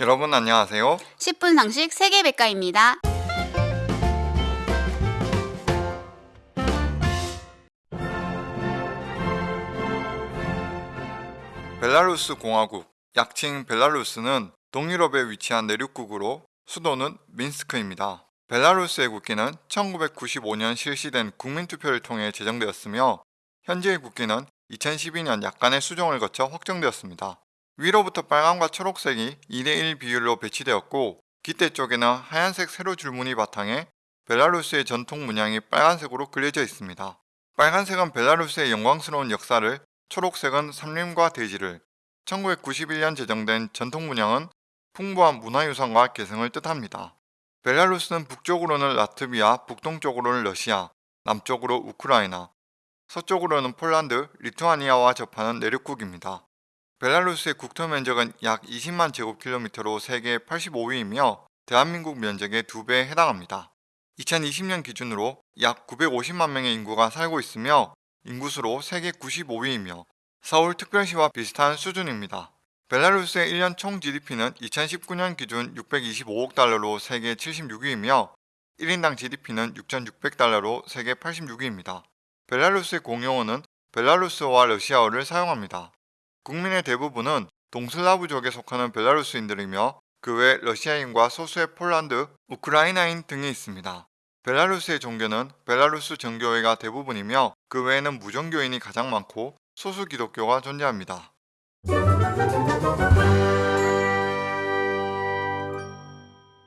여러분 안녕하세요. 10분 상식 세계백과입니다. 벨라루스 공화국, 약칭 벨라루스는 동유럽에 위치한 내륙국으로 수도는 민스크입니다. 벨라루스의 국기는 1995년 실시된 국민투표를 통해 제정되었으며 현재의 국기는 2012년 약간의 수정을 거쳐 확정되었습니다. 위로부터 빨강과 초록색이 2대1 비율로 배치되었고 깃대 쪽에는 하얀색 세로 줄무늬 바탕에 벨라루스의 전통 문양이 빨간색으로 그려져 있습니다. 빨간색은 벨라루스의 영광스러운 역사를, 초록색은 산림과 대지를, 1991년 제정된 전통 문양은 풍부한 문화유산과 개성을 뜻합니다. 벨라루스는 북쪽으로는 라트비아, 북동쪽으로는 러시아, 남쪽으로 우크라이나, 서쪽으로는 폴란드, 리투아니아와 접하는 내륙국입니다. 벨라루스의 국토 면적은 약 20만 제곱킬로미터로 세계 85위이며 대한민국 면적의 2배에 해당합니다. 2020년 기준으로 약 950만 명의 인구가 살고 있으며 인구수로 세계 95위이며 서울 특별시와 비슷한 수준입니다. 벨라루스의 1년 총 GDP는 2019년 기준 625억 달러로 세계 76위이며 1인당 GDP는 6,600달러로 세계 86위입니다. 벨라루스의 공용어는 벨라루스어와 러시아어를 사용합니다. 국민의 대부분은 동슬라브족에 속하는 벨라루스인들이며 그 외 러시아인과 소수의 폴란드, 우크라이나인 등이 있습니다. 벨라루스의 종교는 벨라루스 정교회가 대부분이며 그 외에는 무종교인이 가장 많고 소수 기독교가 존재합니다.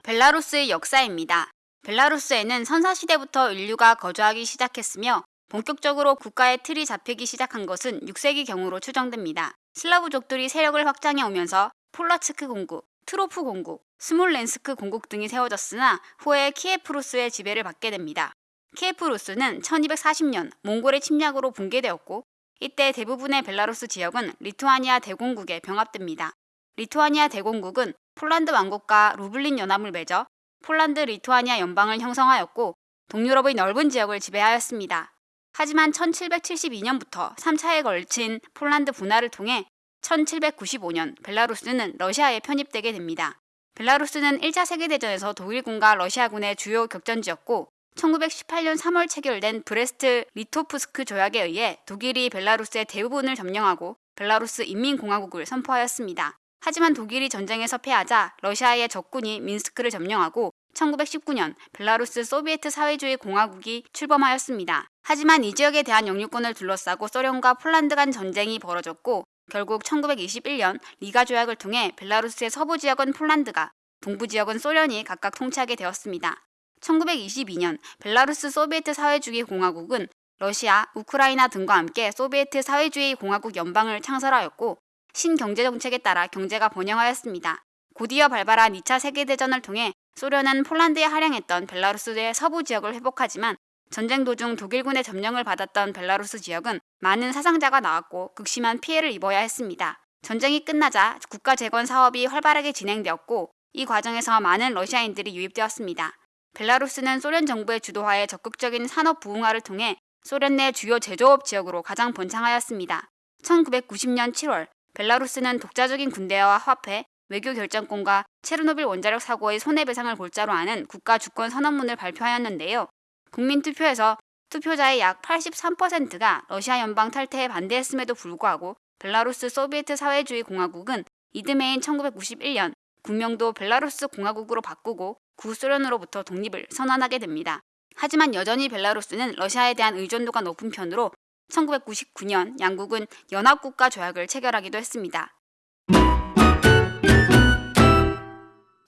벨라루스의 역사입니다. 벨라루스에는 선사시대부터 인류가 거주하기 시작했으며 본격적으로 국가의 틀이 잡히기 시작한 것은 6세기 경으로 추정됩니다. 슬라브족들이 세력을 확장해 오면서 폴라츠크 공국, 투로프 공국, 스몰렌스크 공국 등이 세워졌으나 후에 키에프루스의 지배를 받게 됩니다. 키에프루스는 1240년 몽골의 침략으로 붕괴되었고 이때 대부분의 벨라루스 지역은 리투아니아 대공국에 병합됩니다. 리투아니아 대공국은 폴란드 왕국과 루블린 연합을 맺어 폴란드 리투아니아 연방을 형성하였고 동유럽의 넓은 지역을 지배하였습니다. 하지만 1772년부터 3차에 걸친 폴란드 분할을 통해 1795년 벨라루스는 러시아에 편입되게 됩니다. 벨라루스는 1차 세계대전에서 독일군과 러시아군의 주요 격전지였고 1918년 3월 체결된 브레스트 리토프스크 조약에 의해 독일이 벨라루스의 대부분을 점령하고 벨라루스 인민공화국을 선포하였습니다. 하지만 독일이 전쟁에서 패하자 러시아의 적군이 민스크를 점령하고 1919년 벨라루스 소비에트 사회주의 공화국이 출범하였습니다. 하지만 이 지역에 대한 영유권을 둘러싸고 소련과 폴란드 간 전쟁이 벌어졌고 결국 1921년 리가 조약을 통해 벨라루스의 서부 지역은 폴란드가 동부 지역은 소련이 각각 통치하게 되었습니다. 1922년 벨라루스 소비에트 사회주의 공화국은 러시아, 우크라이나 등과 함께 소비에트 사회주의 공화국 연방을 창설하였고 신경제 정책에 따라 경제가 번영하였습니다. 곧이어 발발한 2차 세계대전을 통해 소련은 폴란드에 할양했던 벨라루스의 서부 지역을 회복하지만 전쟁 도중 독일군의 점령을 받았던 벨라루스 지역은 많은 사상자가 나왔고 극심한 피해를 입어야 했습니다. 전쟁이 끝나자 국가 재건 사업이 활발하게 진행되었고 이 과정에서 많은 러시아인들이 유입되었습니다. 벨라루스는 소련 정부의 주도하에 적극적인 산업 부흥화를 통해 소련 내 주요 제조업 지역으로 가장 번창하였습니다. 1990년 7월 벨라루스는 독자적인 군대와 화폐, 외교 결정권과 체르노빌 원자력 사고의 손해배상을 골자로 하는 국가 주권 선언문을 발표하였는데요. 국민투표에서 투표자의 약 83%가 러시아 연방 탈퇴에 반대했음에도 불구하고 벨라루스 소비에트 사회주의 공화국은 이듬해인 1991년 국명도 벨라루스 공화국으로 바꾸고 구소련으로부터 독립을 선언하게 됩니다. 하지만 여전히 벨라루스는 러시아에 대한 의존도가 높은 편으로 1999년 양국은 연합국가 조약을 체결하기도 했습니다.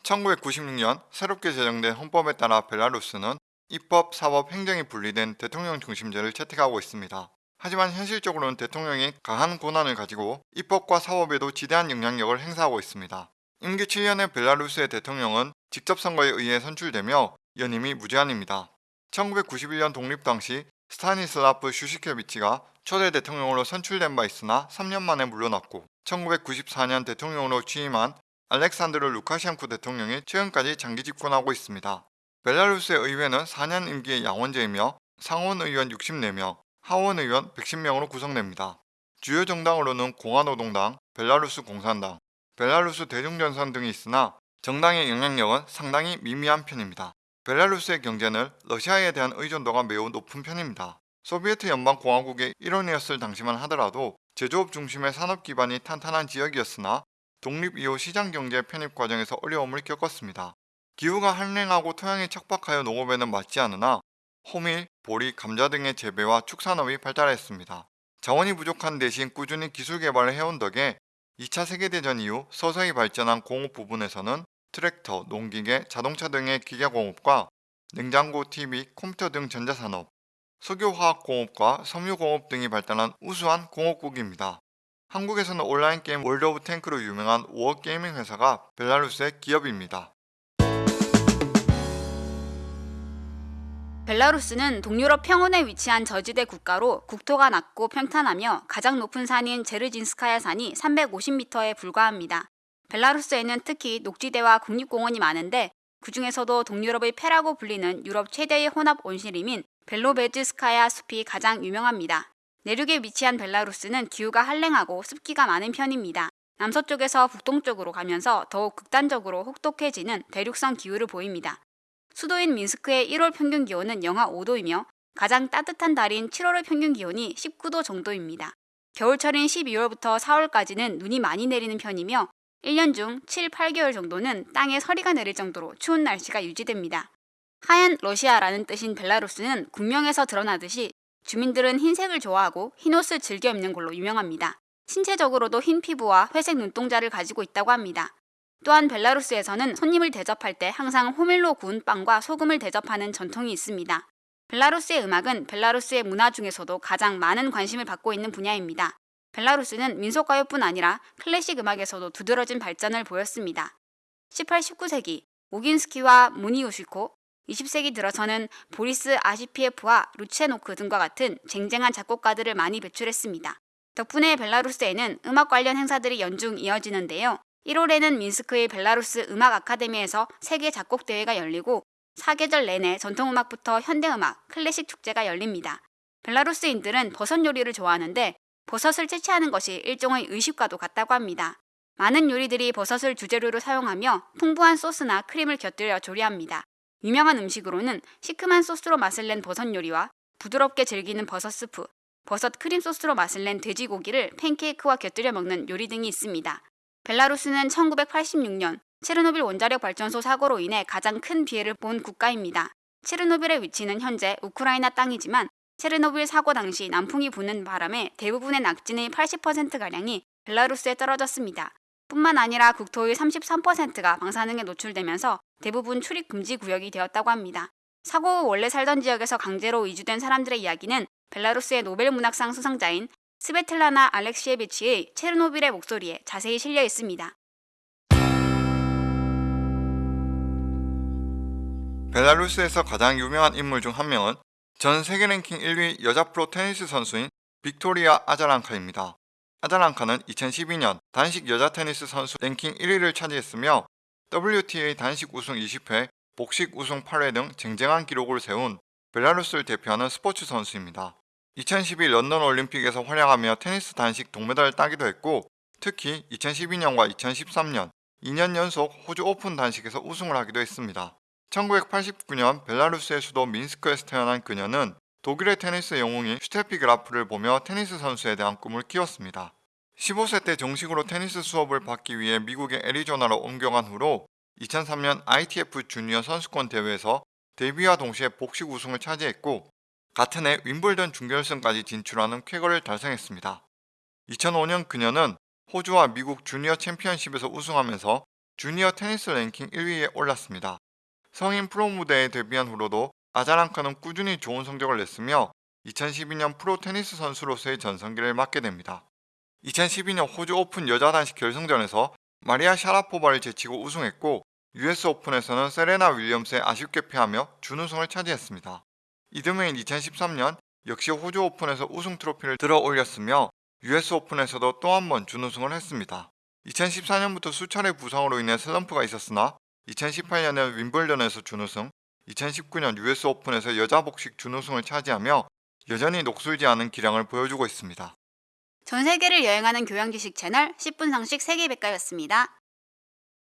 1996년 새롭게 제정된 헌법에 따라 벨라루스는 입법, 사법, 행정이 분리된 대통령 중심제를 채택하고 있습니다. 하지만 현실적으로는 대통령이 강한 권한을 가지고 입법과 사법에도 지대한 영향력을 행사하고 있습니다. 임기 7년의 벨라루스의 대통령은 직접 선거에 의해 선출되며 연임이 무제한입니다. 1991년 독립 당시 스타니슬라프 슈시케비치가 초대 대통령으로 선출된 바 있으나 3년 만에 물러났고 1994년 대통령으로 취임한 알렉산드르 루카셴쿠 대통령이 최근까지 장기 집권하고 있습니다. 벨라루스의 의회는 4년 임기의 양원제이며 상원 의원 64명, 하원 의원 110명으로 구성됩니다. 주요 정당으로는 공화노동당, 벨라루스 공산당, 벨라루스 대중전선 등이 있으나 정당의 영향력은 상당히 미미한 편입니다. 벨라루스의 경제는 러시아에 대한 의존도가 매우 높은 편입니다. 소비에트 연방공화국의 일원이었을 당시만 하더라도 제조업 중심의 산업 기반이 탄탄한 지역이었으나 독립 이후 시장 경제 편입 과정에서 어려움을 겪었습니다. 기후가 한랭하고 토양이 척박하여 농업에는 맞지 않으나 호밀, 보리, 감자 등의 재배와 축산업이 발달했습니다. 자원이 부족한 대신 꾸준히 기술 개발을 해온 덕에 2차 세계대전 이후 서서히 발전한 공업 부분에서는 트랙터, 농기계, 자동차 등의 기계공업과 냉장고, TV, 컴퓨터 등 전자산업, 석유화학공업과 섬유공업 등이 발달한 우수한 공업국입니다. 한국에서는 온라인 게임 월드 오브 탱크로 유명한 워게이밍 회사가 벨라루스의 기업입니다. 벨라루스는 동유럽 평원에 위치한 저지대 국가로 국토가 낮고 평탄하며 가장 높은 산인 제르진스카야 산이 350m에 불과합니다. 벨라루스에는 특히 녹지대와 국립공원이 많은데 그 중에서도 동유럽의 폐라고 불리는 유럽 최대의 혼합 원시림인 벨로베즈스카야 숲이 가장 유명합니다. 내륙에 위치한 벨라루스는 기후가 한랭하고 습기가 많은 편입니다. 남서쪽에서 북동쪽으로 가면서 더욱 극단적으로 혹독해지는 대륙성 기후를 보입니다. 수도인 민스크의 1월 평균 기온은 영하 5도이며 가장 따뜻한 달인 7월의 평균 기온이 19도 정도입니다. 겨울철인 12월부터 4월까지는 눈이 많이 내리는 편이며 1년 중 7, 8개월 정도는 땅에 서리가 내릴 정도로 추운 날씨가 유지됩니다. 하얀 러시아라는 뜻인 벨라루스는 국명에서 드러나듯이 주민들은 흰색을 좋아하고 흰 옷을 즐겨 입는 걸로 유명합니다. 신체적으로도 흰 피부와 회색 눈동자를 가지고 있다고 합니다. 또한 벨라루스에서는 손님을 대접할 때 항상 호밀로 구운 빵과 소금을 대접하는 전통이 있습니다. 벨라루스의 음악은 벨라루스의 문화 중에서도 가장 많은 관심을 받고 있는 분야입니다. 벨라루스는 민속가요뿐 아니라 클래식 음악에서도 두드러진 발전을 보였습니다. 18, 19세기 오긴스키와 무니우시코, 20세기 들어서는 보리스 아시피에프와 루체노크 등과 같은 쟁쟁한 작곡가들을 많이 배출했습니다. 덕분에 벨라루스에는 음악 관련 행사들이 연중 이어지는데요. 1월에는 민스크의 벨라루스 음악 아카데미에서 세계 작곡 대회가 열리고 사계절 내내 전통음악부터 현대음악, 클래식 축제가 열립니다. 벨라루스인들은 버섯 요리를 좋아하는데 버섯을 채취하는 것이 일종의 의식과도 같다고 합니다. 많은 요리들이 버섯을 주재료로 사용하며 풍부한 소스나 크림을 곁들여 조리합니다. 유명한 음식으로는 시큼한 소스로 맛을 낸 버섯 요리와 부드럽게 즐기는 버섯 스프, 버섯 크림 소스로 맛을 낸 돼지고기를 팬케이크와 곁들여 먹는 요리 등이 있습니다. 벨라루스는 1986년 체르노빌 원자력 발전소 사고로 인해 가장 큰 피해를 본 국가입니다. 체르노빌의 위치는 현재 우크라이나 땅이지만 체르노빌 사고 당시 남풍이 부는 바람에 대부분의 낙진의 80%가량이 벨라루스에 떨어졌습니다. 뿐만 아니라 국토의 33%가 방사능에 노출되면서 대부분 출입 금지 구역이 되었다고 합니다. 사고 후 원래 살던 지역에서 강제로 이주된 사람들의 이야기는 벨라루스의 노벨 문학상 수상자인 스베틀라나 알렉시에비치의 체르노빌의 목소리에 자세히 실려 있습니다. 벨라루스에서 가장 유명한 인물 중 한 명은 전 세계 랭킹 1위 여자 프로 테니스 선수인 빅토리아 아자랑카입니다. 아자랑카는 2012년 단식 여자 테니스 선수 랭킹 1위를 차지했으며 WTA 단식 우승 20회, 복식 우승 8회 등 쟁쟁한 기록을 세운 벨라루스를 대표하는 스포츠 선수입니다. 2012 런던 올림픽에서 활약하며 테니스 단식 동메달을 따기도 했고 특히 2012년과 2013년 2년 연속 호주 오픈 단식에서 우승을 하기도 했습니다. 1989년 벨라루스의 수도 민스크에서 태어난 그녀는 독일의 테니스 영웅인 슈테피 그라프를 보며 테니스 선수에 대한 꿈을 키웠습니다. 15세 때 정식으로 테니스 수업을 받기 위해 미국의 애리조나로 옮겨간 후로 2003년 ITF 주니어 선수권 대회에서 데뷔와 동시에 복식 우승을 차지했고 같은 해 윈블던 준결승까지 진출하는 쾌거를 달성했습니다. 2005년 그녀는 호주와 미국 주니어 챔피언십에서 우승하면서 주니어 테니스 랭킹 1위에 올랐습니다. 성인 프로 무대에 데뷔한 후로도 아자랑카는 꾸준히 좋은 성적을 냈으며 2012년 프로 테니스 선수로서의 전성기를 맞게 됩니다. 2012년 호주 오픈 여자 단식 결승전에서 마리아 샤라포바를 제치고 우승했고 US 오픈에서는 세레나 윌리엄스에 아쉽게 패하며 준우승을 차지했습니다. 이듬해인 2013년 역시 호주 오픈에서 우승 트로피를 들어 올렸으며 US 오픈에서도 또 한 번 준우승을 했습니다. 2014년부터 수차례 부상으로 인해 슬럼프가 있었으나 2018년에 윈블던에서 준우승, 2019년 US 오픈에서 여자 복식 준우승을 차지하며 여전히 녹슬지 않은 기량을 보여주고 있습니다. 전 세계를 여행하는 교양 지식 채널 10분 상식 세계 백과였습니다.